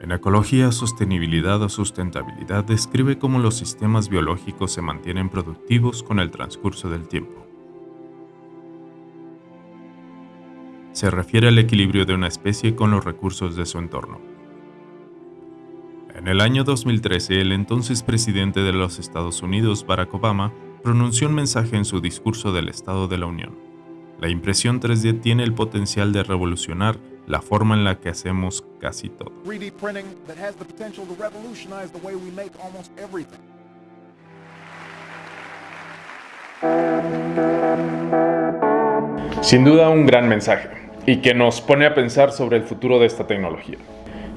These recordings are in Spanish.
En ecología, sostenibilidad o sustentabilidad describe cómo los sistemas biológicos se mantienen productivos con el transcurso del tiempo. Se refiere al equilibrio de una especie con los recursos de su entorno. En el año 2013, el entonces presidente de los Estados Unidos, Barack Obama, pronunció un mensaje en su discurso del Estado de la Unión. La impresión 3D tiene el potencial de revolucionar la forma en la que hacemos casi todo. Sin duda un gran mensaje y que nos pone a pensar sobre el futuro de esta tecnología.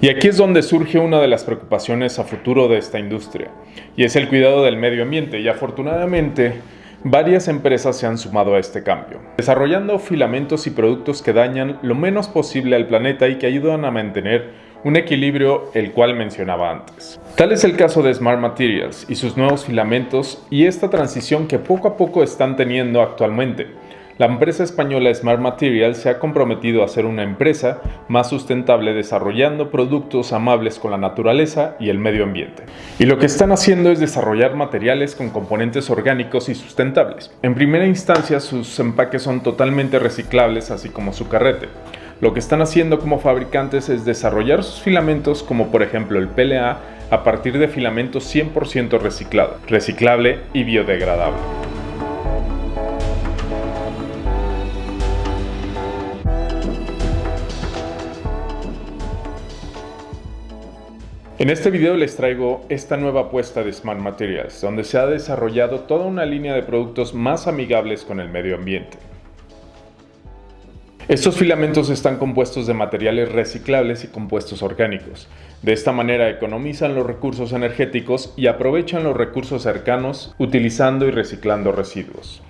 Y aquí es donde surge una de las preocupaciones a futuro de esta industria, y es el cuidado del medio ambiente, y afortunadamente Varias empresas se han sumado a este cambio, desarrollando filamentos y productos que dañan lo menos posible al planeta y que ayudan a mantener un equilibrio el cual mencionaba antes. Tal es el caso de Smart Materials y sus nuevos filamentos y esta transición que poco a poco están teniendo actualmente la empresa española Smart Materials se ha comprometido a ser una empresa más sustentable desarrollando productos amables con la naturaleza y el medio ambiente. Y lo que están haciendo es desarrollar materiales con componentes orgánicos y sustentables. En primera instancia sus empaques son totalmente reciclables así como su carrete. Lo que están haciendo como fabricantes es desarrollar sus filamentos como por ejemplo el PLA a partir de filamentos 100% reciclado, reciclable y biodegradable. En este video les traigo esta nueva apuesta de Smart Materials, donde se ha desarrollado toda una línea de productos más amigables con el medio ambiente. Estos filamentos están compuestos de materiales reciclables y compuestos orgánicos. De esta manera economizan los recursos energéticos y aprovechan los recursos cercanos utilizando y reciclando residuos.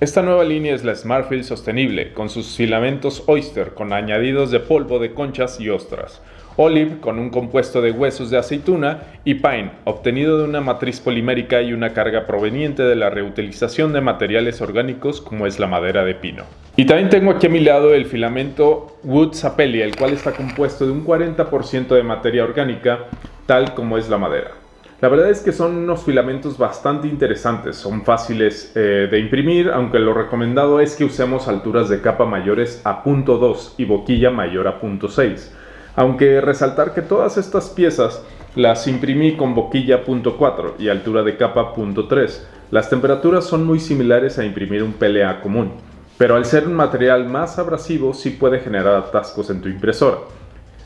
Esta nueva línea es la SmartField sostenible, con sus filamentos Oyster con añadidos de polvo de conchas y ostras, Olive con un compuesto de huesos de aceituna y Pine, obtenido de una matriz polimérica y una carga proveniente de la reutilización de materiales orgánicos como es la madera de pino. Y también tengo aquí a mi lado el filamento Wood Sapelli, el cual está compuesto de un 40% de materia orgánica, tal como es la madera. La verdad es que son unos filamentos bastante interesantes, son fáciles eh, de imprimir, aunque lo recomendado es que usemos alturas de capa mayores a .2 y boquilla mayor a .6 aunque resaltar que todas estas piezas las imprimí con boquilla .4 y altura de capa .3. Las temperaturas son muy similares a imprimir un PLA común, pero al ser un material más abrasivo sí puede generar atascos en tu impresora.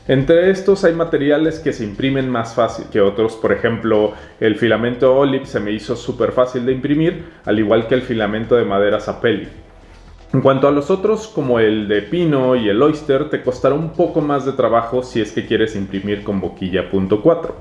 Entre estos hay materiales que se imprimen más fácil que otros, por ejemplo el filamento Olive se me hizo súper fácil de imprimir, al igual que el filamento de madera Sapelli. En cuanto a los otros, como el de pino y el oyster, te costará un poco más de trabajo si es que quieres imprimir con boquilla .4,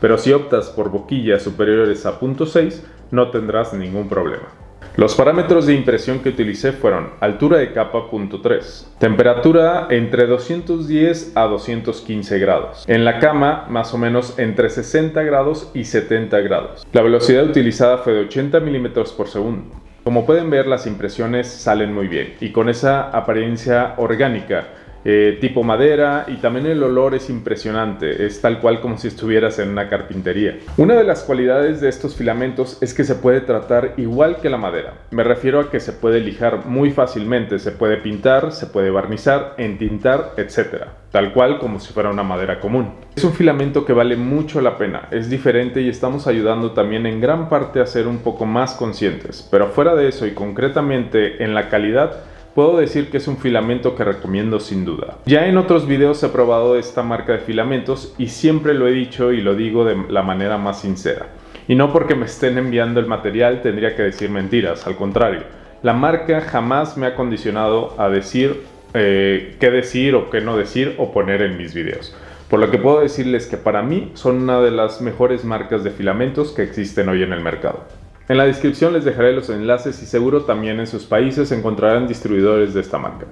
pero si optas por boquillas superiores a .6 no tendrás ningún problema. Los parámetros de impresión que utilicé fueron altura de capa .3, temperatura entre 210 a 215 grados, en la cama más o menos entre 60 grados y 70 grados. La velocidad utilizada fue de 80 milímetros por segundo. Como pueden ver las impresiones salen muy bien y con esa apariencia orgánica eh, tipo madera y también el olor es impresionante, es tal cual como si estuvieras en una carpintería. Una de las cualidades de estos filamentos es que se puede tratar igual que la madera. Me refiero a que se puede lijar muy fácilmente, se puede pintar, se puede barnizar, entintar, etc. Tal cual como si fuera una madera común. Es un filamento que vale mucho la pena, es diferente y estamos ayudando también en gran parte a ser un poco más conscientes. Pero fuera de eso y concretamente en la calidad, puedo decir que es un filamento que recomiendo sin duda. Ya en otros videos he probado esta marca de filamentos y siempre lo he dicho y lo digo de la manera más sincera. Y no porque me estén enviando el material tendría que decir mentiras, al contrario. La marca jamás me ha condicionado a decir eh, qué decir o qué no decir o poner en mis videos. Por lo que puedo decirles que para mí son una de las mejores marcas de filamentos que existen hoy en el mercado. En la descripción les dejaré los enlaces y seguro también en sus países encontrarán distribuidores de esta marca.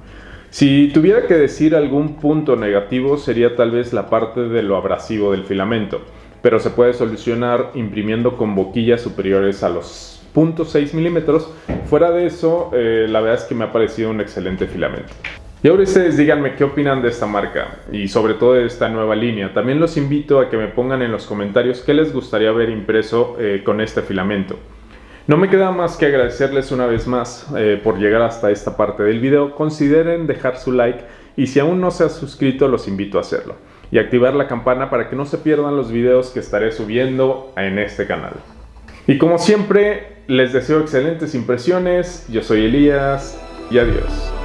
Si tuviera que decir algún punto negativo sería tal vez la parte de lo abrasivo del filamento, pero se puede solucionar imprimiendo con boquillas superiores a los 0.6 milímetros. Fuera de eso, eh, la verdad es que me ha parecido un excelente filamento. Y ahora ustedes díganme qué opinan de esta marca y sobre todo de esta nueva línea. También los invito a que me pongan en los comentarios qué les gustaría ver impreso eh, con este filamento. No me queda más que agradecerles una vez más eh, por llegar hasta esta parte del video. Consideren dejar su like y si aún no se ha suscrito los invito a hacerlo. Y activar la campana para que no se pierdan los videos que estaré subiendo en este canal. Y como siempre, les deseo excelentes impresiones. Yo soy Elías y adiós.